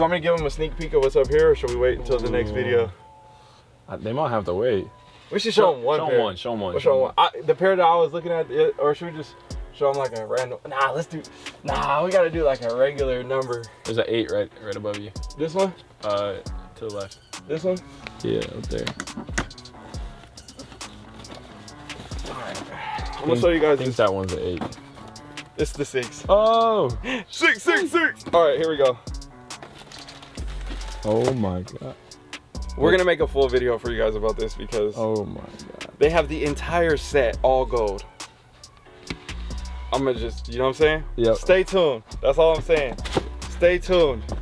You want me to give them a sneak peek of what's up here, or should we wait until the next video? Uh, They might have to wait. We should show them one Show pair. one. Show 'em one. We'll show 'em one. I, the pair that I was looking at, or should we just show them like a random? Nah, let's do. Nah, we gotta do like a regular number. There's an eight right, right above you. This one, Uh, to the left. this one. Yeah, up there. I'm gonna show you guys I think this. that one's an eight. It's the six. Oh. Six, six, six. All right, here we go. Oh my god. We're gonna make a full video for you guys about this because Oh my god. they have the entire set all gold. I'm gonna just, you know what I'm saying? Yep. Stay tuned. That's all I'm saying. Stay tuned.